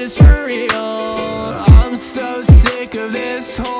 is for real. I'm so sick of this whole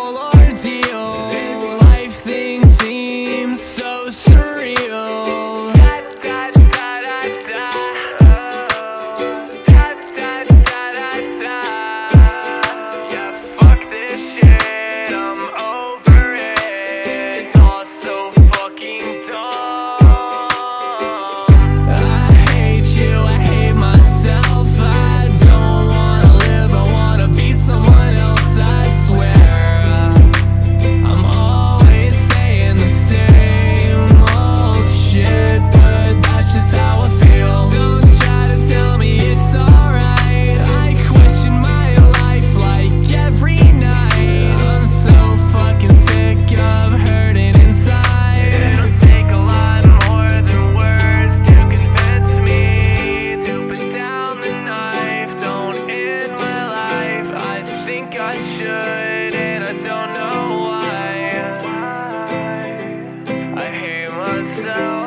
so